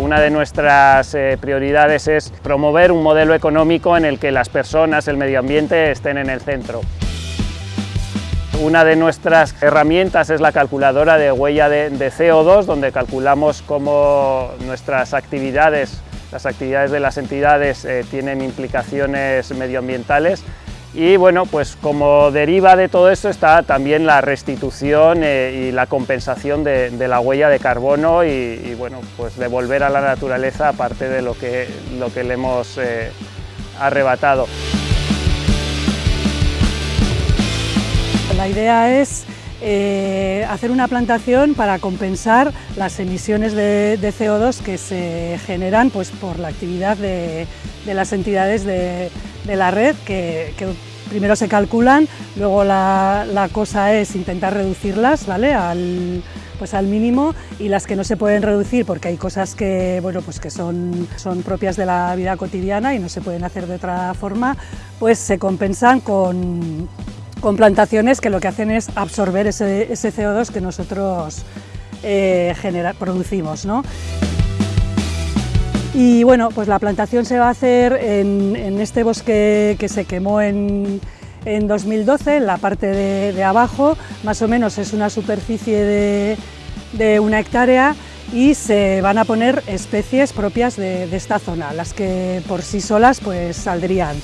una de nuestras eh, prioridades es promover un modelo económico en el que las personas, el medio ambiente estén en el centro. Una de nuestras herramientas es la calculadora de huella de, CO2, donde calculamos cómo nuestras actividades, las actividades de las entidades eh, tienen implicaciones medioambientales y bueno, pues como deriva de todo esto está también la restitución eh, y la compensación de, la huella de carbono y, bueno, pues devolver a la naturaleza parte de lo que, lo que le hemos eh, arrebatado. La idea es eh, hacer una plantación para compensar las emisiones de, CO2 que se generan pues, por la actividad de, las entidades de, la red, que, primero se calculan, luego la, cosa es intentar reducirlas ¿vale? al, pues al mínimo y las que no se pueden reducir porque hay cosas que, bueno, pues que son, son propias de la vida cotidiana y no se pueden hacer de otra forma, pues se compensan con, con plantaciones que lo que hacen es absorber ese, CO2 que nosotros eh, producimos. ¿no? Y bueno, pues la plantación se va a hacer en, este bosque que se quemó en, 2012, en la parte de, abajo, más o menos es una superficie de, de, una hectárea y se van a poner especies propias de, esta zona, las que por sí solas pues saldrían.